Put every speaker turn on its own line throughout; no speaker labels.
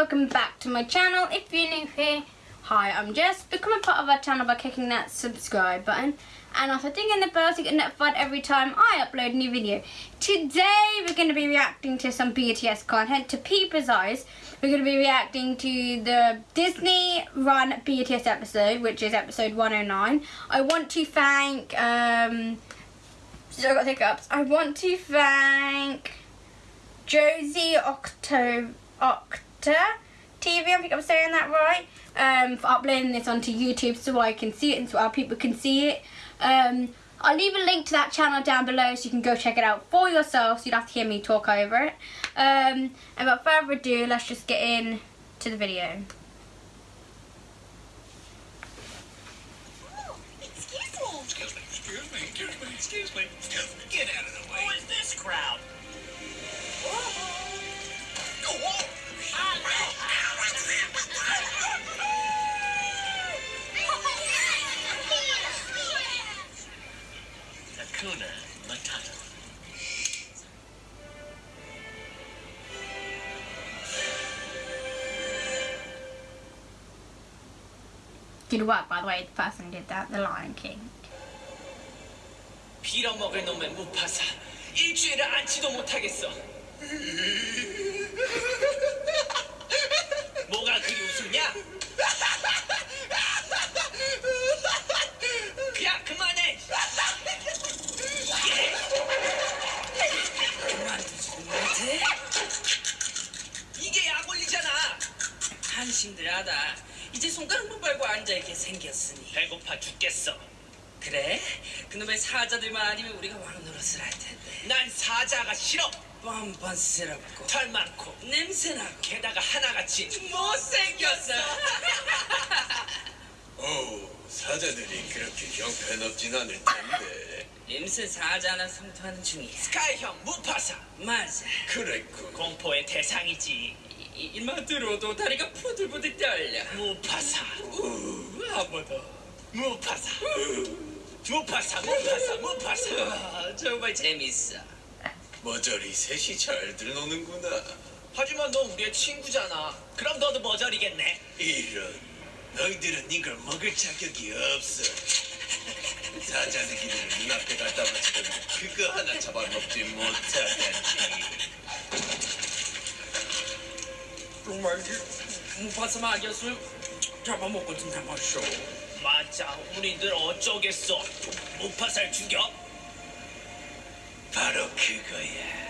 welcome back to my channel. If you're new here, hi, I'm Jess. Become a part of our channel by clicking that subscribe button and also ding in the bell to get notified every time I upload a new video. Today we're going to be reacting to some BTS content, to Peeper's Eyes. We're going to be reacting to the Disney Run BTS episode, which is episode 109. I want to thank, um, so I got hiccups. I want to thank Josie Octo Octa TV, I think I'm saying that right, um, for uploading this onto YouTube so I can see it and so our people can see it. Um, I'll leave a link to that channel down below so you can go check it out for yourself so you don't have to hear me talk over it. Um, and without further ado, let's just get in to the video.
Oh. Excuse me,
excuse me, excuse me, excuse me, excuse me. Get out of the way.
Who is this crowd?
Hakuna Matata.
Good work, by the way, the person who did that, The Lion King.
빌어먹을 놈의 무파사. 일주일을 앉지도 못하겠어.
손가락만 빨고 앉아있게 생겼으니.
배고파 죽겠어.
그래? 그놈의 사자들만 아니면 우리가 왕 노릇을 할 텐데.
난 사자가 싫어.
뻔뻔스럽고
털 많고
냄새나고
게다가 하나같이
못생겼어.
오, 사자들이 그렇게 형편없진 않을 텐데.
임새 사자 하나 성토하는 중이야.
스카이 형 무파사
맞아.
그랬군.
공포의 대상이지
이- 이- 이만 들어도 다리가 부들부들 떨려.
무파사
한번 더.
무파사 무파사 무파사 무파사
아, 정말 재밌어.
머저리 셋이 잘들 노는구나.
하지만 너 우리의 친구잖아 그럼 너도 머저리겠네
이런, 너희들은 이걸 먹을 자격이 없어. 사자들끼리를 눈앞에 갖다 바치더니 그거 하나 잡아먹지 못하다니.
정말 무파사 막였을 잡아먹고 든단 말쇼.
맞아 우리들 어쩌겠어 무파사를 죽여?
바로 그거야.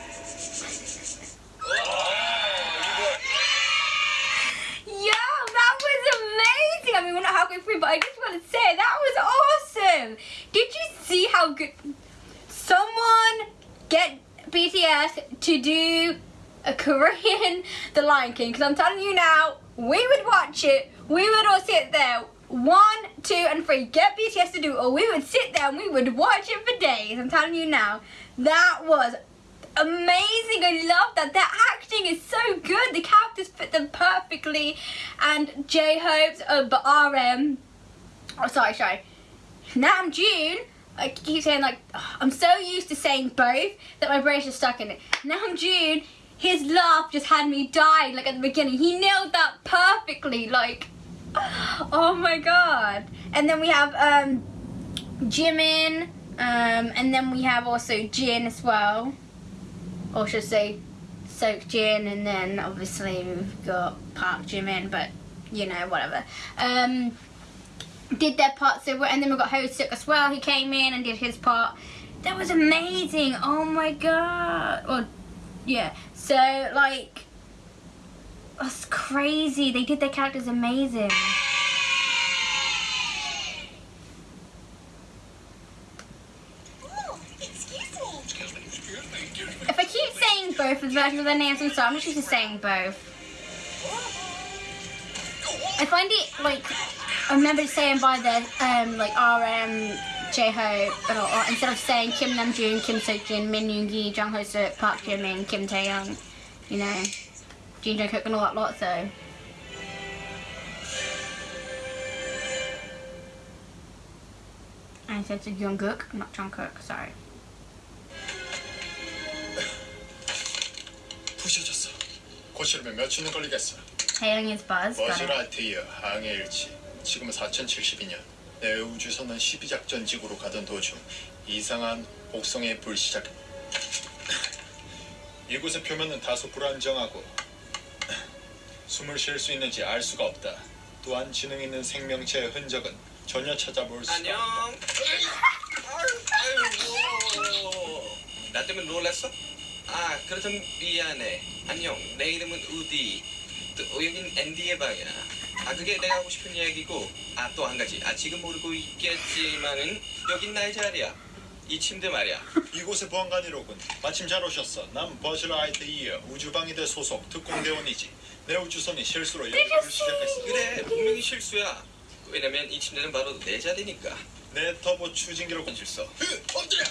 Yo, that was amazing. I mean, we're not halfway through, but I just want to say that was awesome. Did you see how good someone get BTS to do a Korean The Lion King? Because I'm telling you now, we would watch it. We would all sit there. One, two, and three. Get BTS to do it, or we would sit there and we would watch it for days. I'm telling you now, that was amazing. I love that. Their acting is so good. The characters fit them perfectly. And J Hope's uh, but RM. Oh, sorry, sorry. Nam June. I keep saying like I'm so used to saying both that my brain's just stuck in it. Nam June. His laugh just had me dying. Like at the beginning, he nailed that perfectly. Like, oh my god. And then we have um, Jimin. Um, and then we have also Jin as well or should I say Soak Jin and then obviously we've got Park Jimin but you know whatever um did their part so and then we've got Hoseok as well he came in and did his part that was amazing oh my god Well, yeah so like that's crazy. They did their characters amazing. If I keep saying both of the versions of their names I'm sorry I'm just saying both. I find it like I remember saying by the um like RM J Hope and all, or instead of saying Kim Namjoon, Kim Seokjin, Min Yoongi, Jung Ho Suk, Park Jimin, Kim Taeyoung, you know, Jin Jungkook and all that lot. So I said to Jungkook, not Jungkook. Sorry.
부셔졌어. 고치려면 며칠은 걸리겠어.
Hailing his buzz. Got
버즈
it.
라이트이어 항해 일치 지금은 4072년 내 우주선은 12작전 지구로 가던 도중 이상한 곡성의 불 시작 이곳의 표면은 다소 불안정하고 숨을 쉴 수 있는지 알 수가 없다 또한 지능 있는 생명체의 흔적은 전혀 찾아볼 수
안녕.
없다
아유, 나 때문에 놀랐어? 아, 그렇다면 미안해. 안녕. 내 이름은 우디. 또 여긴 앤디의 방이야. 아, 그게 내가 하고 싶은 얘기고. 아, 또 한 가지. 아, 지금 모르고 있겠지만은 여긴 나의 자리야. 이 침대 말이야.
이곳의 보안관이로군 마침 잘 오셨어 난 버즈 라이트 이어 우주방위대 소속 특공대원이지 내 우주선이 실수로 연구를 시작했어
그래, 분명히 실수야. 왜냐면 이 침대는 바로 내 자리니까.
내 터보 추진기로
실수. 엎드려.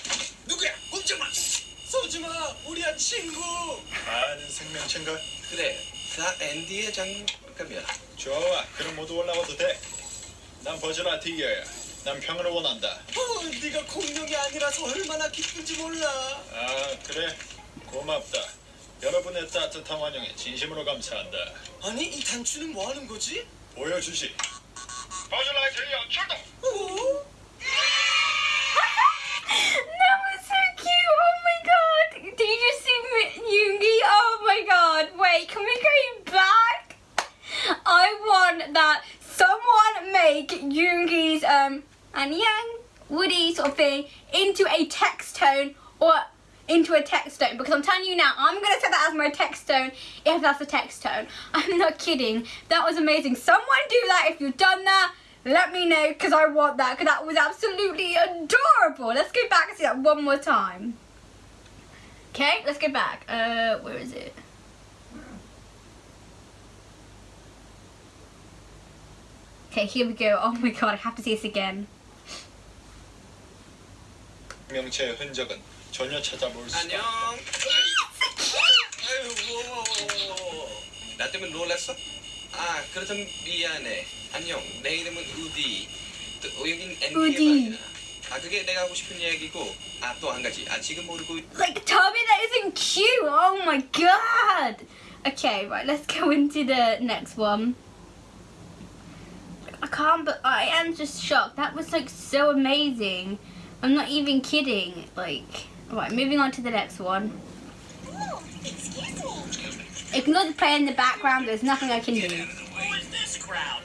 누구야? 꼼짝마. 쏘지 마. 우리야 친구.
아는 생명체인가?
그래. 다 앤디의 장갑이야.
좋아 그럼 모두 올라와도 돼난 버즈 라이트이어야. 난 평화를 원한다.
어, 네가 공룡이 아니라서 얼마나 기쁜지 몰라.
아 그래. 고맙다. 여러분의 따뜻한 환영에 진심으로 감사한다.
아니 이 단추는 뭐 하는 거지?
보여주지. 버즈 라이트이어 출동!
어?
That someone make Yoongi's um and Yang Woody sort of thing into a text tone or into a text tone because I'm telling you now, I'm gonna set that as my text tone if that's a text tone. I'm not kidding. That was amazing. Someone do that if you've done that. Let me know because I want that because that was absolutely adorable. Let's go back and see that one more time. Okay, let's go back. Uh, where is it? Okay, here we go. Oh my god, I have to see this again.
생명체의 흔적은 전혀 찾아볼 수
안녕.
없다
아이고. 나 때문에 놀랐어? 아, 그렇다면 미안해. 안녕. 내 이름은 우디. 또 여긴
우디.
아, 그게 내가 하고 싶은 얘기고. 아, 또 한 가지. 아, 지금 모르고
Like, tell me that isn't cute. Oh my god. Okay, right, let's go into the next one. I can't, but I am just shocked. That was like so amazing. I'm not even kidding. Like, alright, moving on to the next one.
Oh, excuse me.
Ignore the play in the background, there's nothing I can do.
Who is this crowd?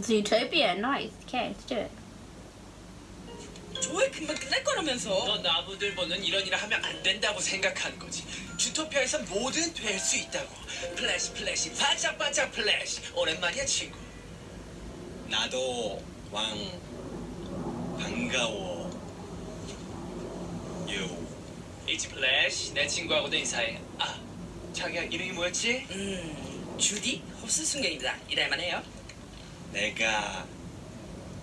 Zootopia, nice. Okay, let's do it.
왜 금방 끝날 거라면서?
너 나무늘보는 이런 일 하면 안 된다고 생각한 거지. 주토피아에선 뭐든 될 수 있다고. 플래시 플래시 반짝반짝 플래시. 오랜만이야 친구.
나도 왕 반가워. 요.
이지 플래시 내 친구하고도 인사해. 아 자기야 이름이 뭐였지?
음, 주디 홉스 순경입니다. 일할만 해요.
내가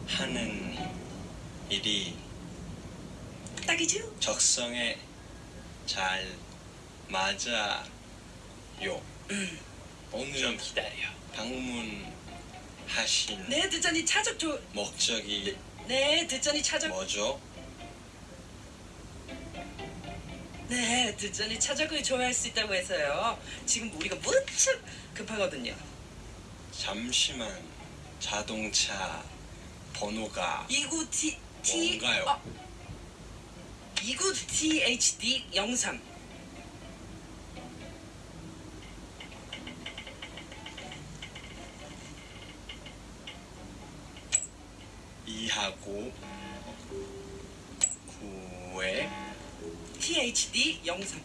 하는 일이
딱이죠?
적성에 잘 맞아요. 오늘
좀 기다려.
방문하신
네, 듣자니 차적 조...
목적이
네, 듣자니 차적...
뭐죠?
네, 듣자니 차적을 좋아할 수 있다고 해서요. 지금 우리가 무척 급하거든요.
잠시만 자동차 번호가
29 T... T...
뭔가요?
어, 29 THD 03
이하고 구에
THD 03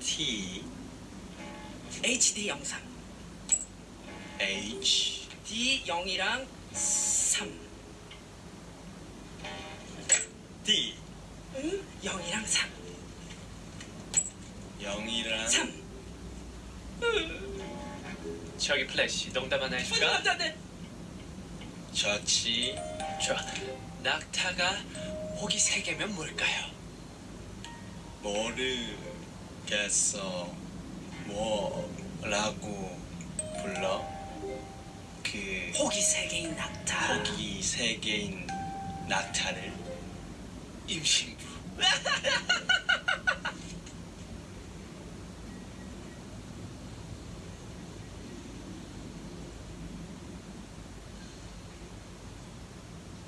T
HD 03
H
D 0이랑 3
D
응? 0이랑 3
0이랑
3
저기 플래시 농담 하나 해줄까?
감사합니다.
저치
좋아. 낙타가 호기 세 개면 뭘까요?
모르겠어. 뭐라고 불러? 그
호기 세 개인 낙타.
고기 세 개인 낙타를
임신부.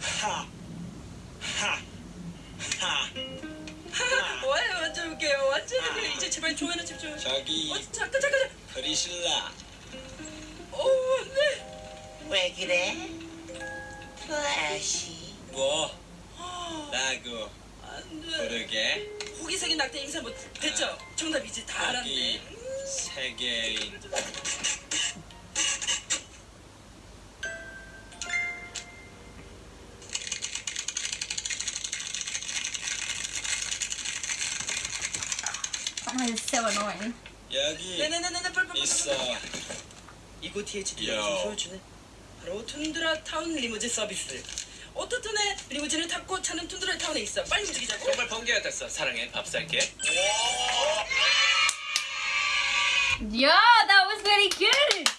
하, 하, 하.
뭐예요? 완전 웃겨요. 이제 제발 조연아 집중.
저기
어, 잠깐 잠깐 잠깐.
프리실라.
왜 그래? 플래시
뭐 라고
안 돼.
부르게
호기 세 개인 낙타 인사 못 됐죠? 정답 이제 다 알았네.
세 개인
it's so annoying.
여기. 있어.
이곳 THD
야.
보여주네. 바로 툰드라 타운 리무진 서비스. 오토톤의 리무진을 탔고 차는 툰드라 타운에 있어. 빨리 움직이자고.
정말 번개 같았어. 사랑해. 밥 살게.
Yeah, that was really good.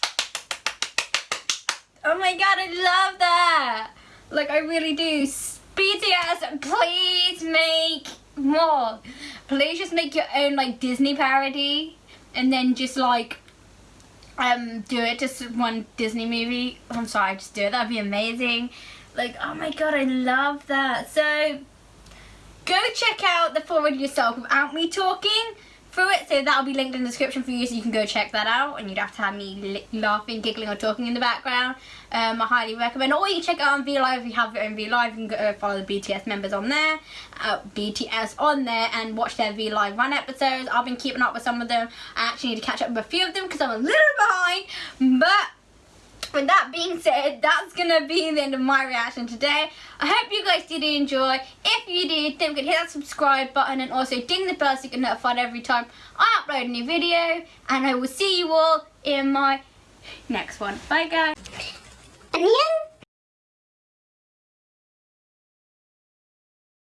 Oh my god, I love that. Like, I really do. S- BTS, please make more. Please just make your own, like, Disney parody. And then just, like, um, do it just one Disney movie. I'm sorry, just do it. That'd be amazing. Like, oh my god, I love that. So, go check out the forward yourself without me talking through it. So that'll be linked in the description for you, so you can go check that out. And you'd have to have me laughing, giggling, or talking in the background. Um, I highly recommend. Or you can check it out on V Live if you have your own V Live. You can go follow the BTS members on there, uh, BTS on there, and watch their V Live run episodes. I've been keeping up with some of them. I actually need to catch up with a few of them because I'm a little behind, but with that being said, that's gonna be the end of my reaction today. I hope you guys did enjoy. If you did, then hit that subscribe button and also ding the bell so you get notified every time I upload a new video. And I will see you all in my next one. Bye guys.